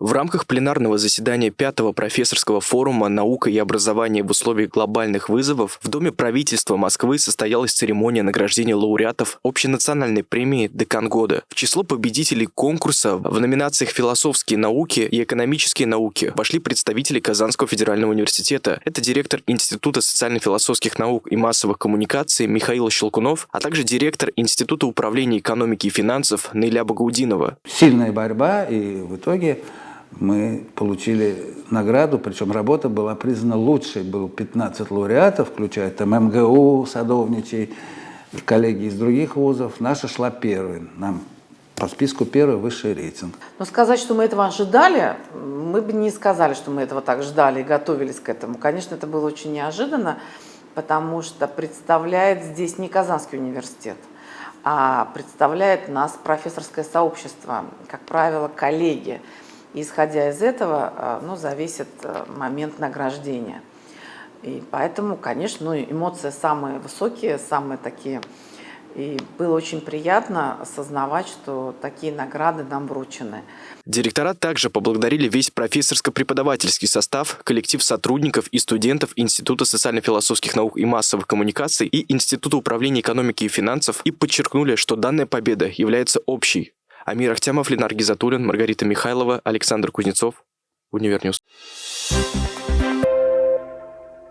В рамках пленарного заседания пятого профессорского форума «Наука и образование в условиях глобальных вызовов» в Доме правительства Москвы состоялась церемония награждения лауреатов общенациональной премии «Декан года». В число победителей конкурса в номинациях «Философские науки» и «Экономические науки» вошли представители Казанского федерального университета. Это директор Института социально-философских наук и массовых коммуникаций Михаил Щелкунов, а также директор Института управления экономики и финансов Наиля Багаудинова. Сильная борьба, и в итоге мы получили награду, причем работа была признана лучшей. Было 15 лауреатов, включая там МГУ, Садовничий, коллеги из других вузов. Наша шла первой. Нам по списку первый высший рейтинг. Но сказать, что мы этого ожидали, мы бы не сказали, что мы этого так ждали и готовились к этому. Конечно, это было очень неожиданно, потому что представляет здесь не Казанский университет, а представляет нас профессорское сообщество, как правило, коллеги. Исходя из этого, э, ну, зависит э, момент награждения. И поэтому, конечно, ну, эмоции самые высокие, самые такие. И было очень приятно осознавать, что такие награды нам вручены. Директора также поблагодарили весь профессорско-преподавательский состав, коллектив сотрудников и студентов Института социально-философских наук и массовых коммуникаций и Института управления экономики и финансов и подчеркнули, что данная победа является общей Амир Ахтямов, Ленар Гизатуллин, Маргарита Михайлова, Александр Кузнецов. Univer News.